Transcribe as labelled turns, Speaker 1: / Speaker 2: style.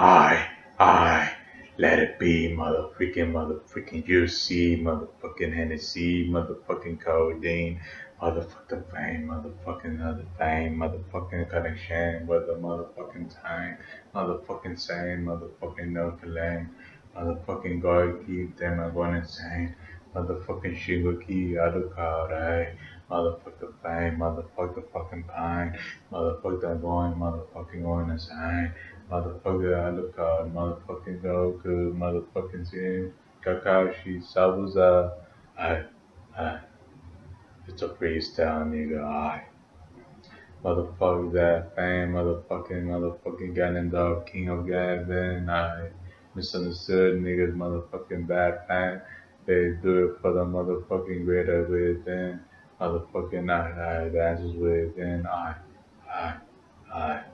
Speaker 1: I, I, let it be, motherfucking, motherfucking UC, motherfucking Hennessy, motherfucking codeine, motherfucking fame, motherfucking other fame, motherfucking connection with the motherfucking time, motherfucking same, motherfucking no claim, motherfucking God keep them, I'm going insane, motherfucking Shigoki, Adukai, motherfucker fame, motherfucker fucking pine, motherfucker going, motherfucking going insane. Motherfucker Alucard, motherfucking Goku, motherfucking Jin, Kakashi, Zabuza. I, I, it's a freestyle, nigga. I. Motherfucker that fame, motherfucking, motherfucking Ganondorf, King of Gavin. I misunderstood niggas, motherfucking bad fan. They do it for the motherfucking greater within. Motherfucking I, I, the with. I, I, I, I.